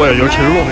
我也就是秦之末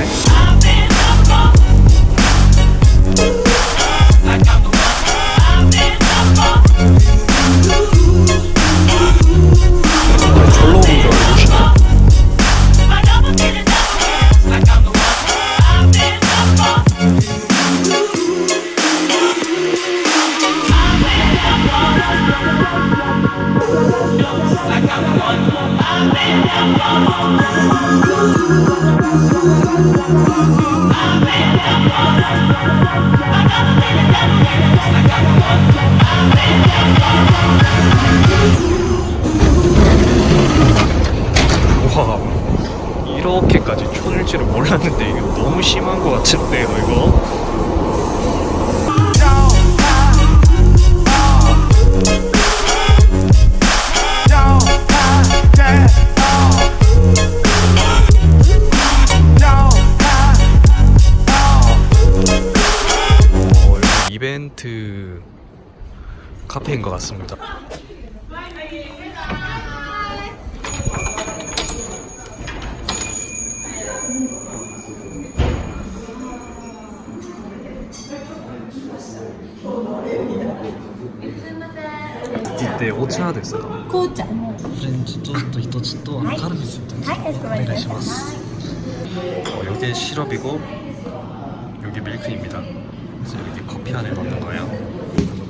줄은 몰랐는데 이거 너무 심한 것 같은데요 이거. 어, 여기 이벤트 카페인 것 같습니다 이때 오차 됐어요 紅茶フレンチトースト一つとカルビス一つはいかしこまりました 어, 여기 시럽이고 여기 밀크입니다. 그래서 여기 커피 안에 넣는 거예요.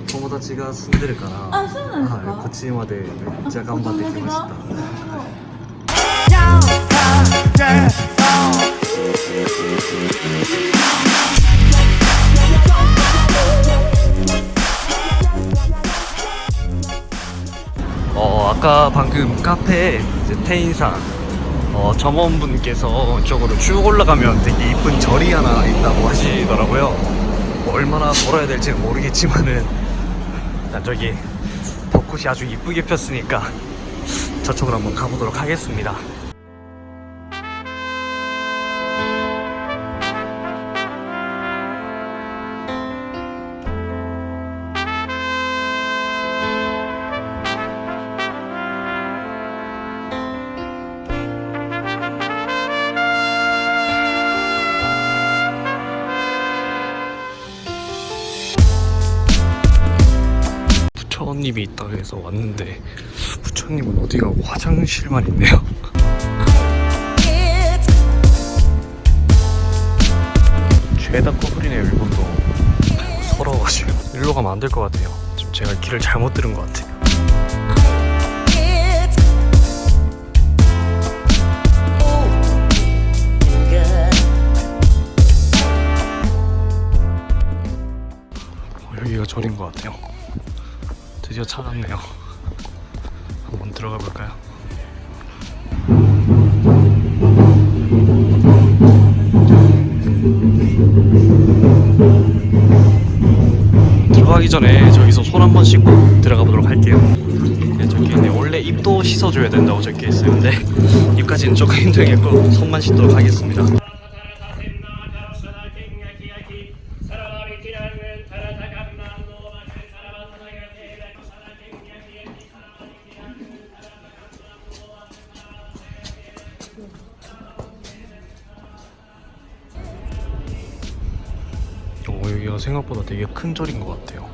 友達が住んでるからあそうなんですかはい、こっちまでめっちゃ頑張ってきました 아까 방금 카페 테인상 어, 점원분께서 이쪽으로 쭉 올라가면 되게 이쁜 절이 하나 있다고 하시더라고요. 뭐 얼마나 걸어야 될지 모르겠지만은 일단 저기 벚꽃이 아주 이쁘게 폈으니까 저쪽으로 한번 가보도록 하겠습니다. 부처님이 있다 해서 왔는데 부처님은 어디 가고 화장실만 있네요. 죄다 커플이네요 일본도 서러워가지고 일로 가면 안 될 것 같아요. 지금 제가 길을 잘못 들은 것 같아요. 들어가기 전에 저기서 손 한 번 씻고 들어가 보도록 할게요. 네, 저기 네, 원래 입도 씻어줘야 된다고 적혀. 근데 입까지는 조금 힘들겠고 손만 씻도록 하겠습니다. 생각보다 되게 큰 절인 것 같아요.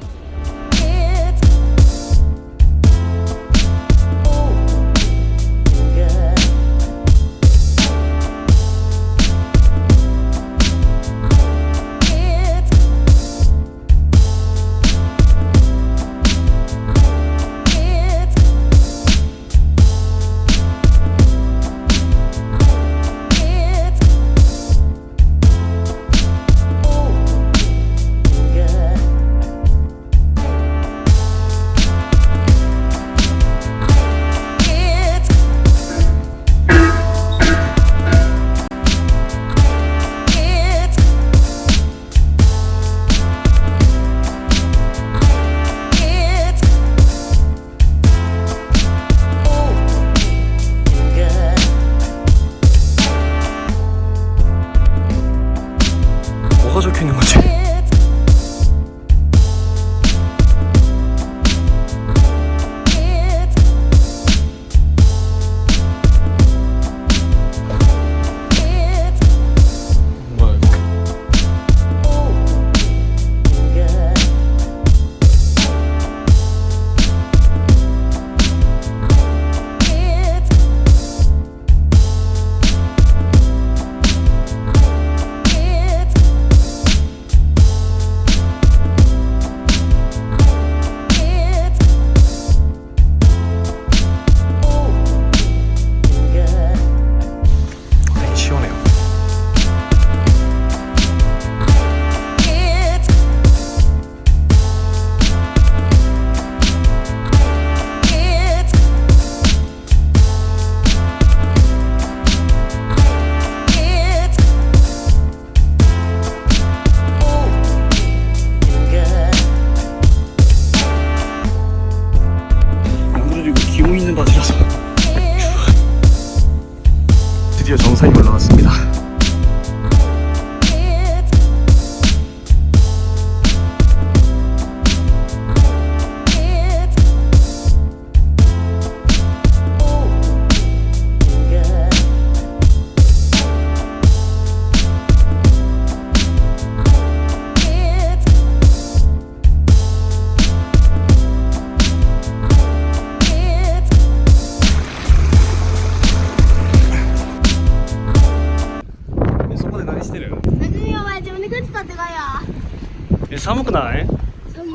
で何してる？お前自分で靴買ってこいよえ寒くない？寒い。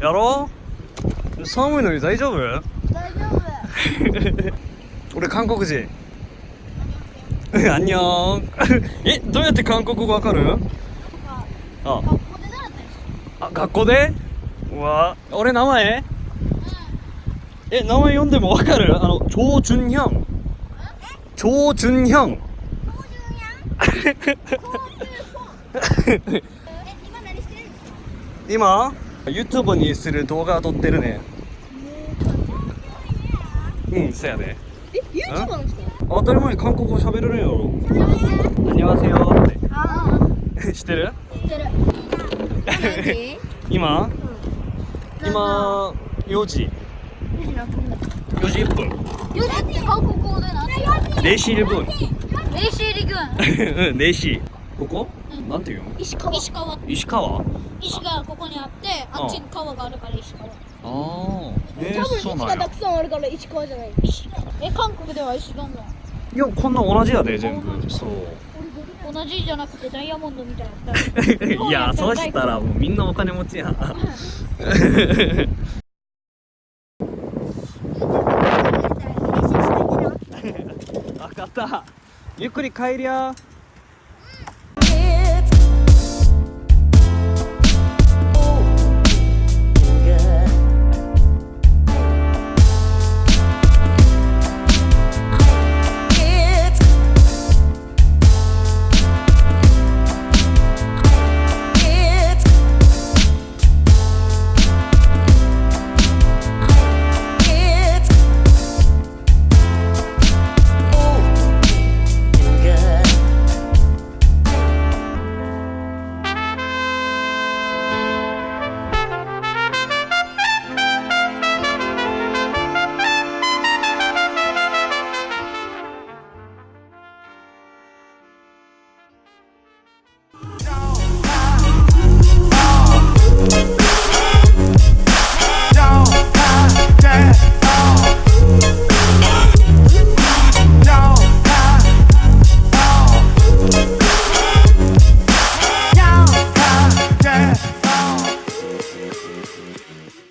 やろ寒いのに大丈夫？大丈夫。俺韓国人。あんにょえどうやって韓国語わかる？あ。あ学校で？わ。俺名前、え名前読んでもわかる？あのチョヒョン。チョヒョン。今 YouTube にする動画を撮ってるね。うんそや、ね、え YouTuber 当たり前に韓国語喋れるよやろ「せよ」って。知ってる？知ってる。今、うん、今4時。4時1分。4時って韓国語で4時1分練習陸軍うん0時ここ、うん。なんていうの？石川。石川。石川？あ石がここにあってあ。っちに川があるから石川。あえー、多分そうなんや。石がたくさんあるから石川じゃない。石え韓国では石どんどんいやこんな同じやで全部。そう。同じじゃなくてダイヤモンドみたいな。いやそうしたらもうみんなお金持ちや。ん分かったゆっくり帰りゃ